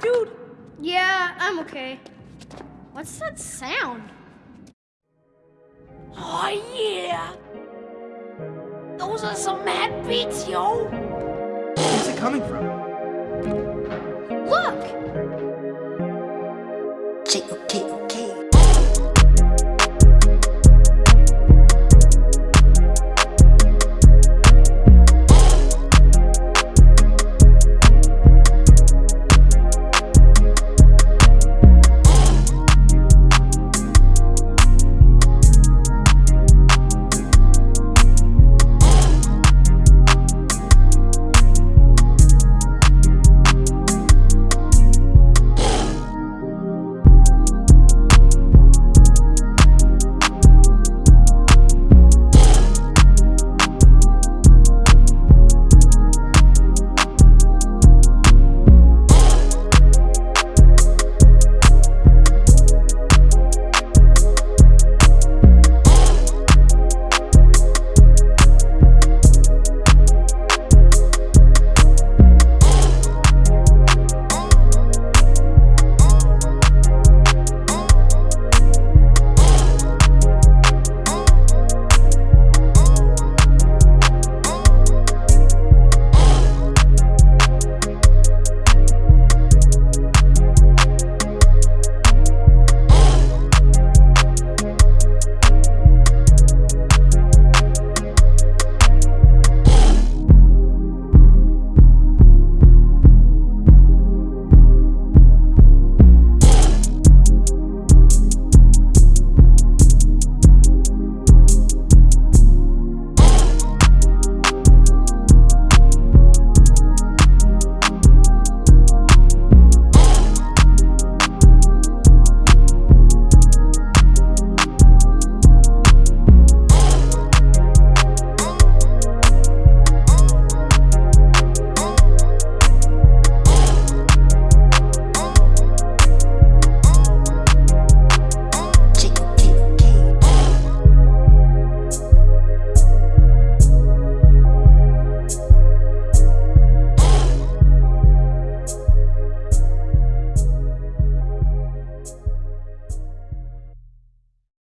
dude? Yeah, I'm okay. What's that sound? Oh, yeah. Those are some mad beats, yo. Where's it coming from? Look! J-O-K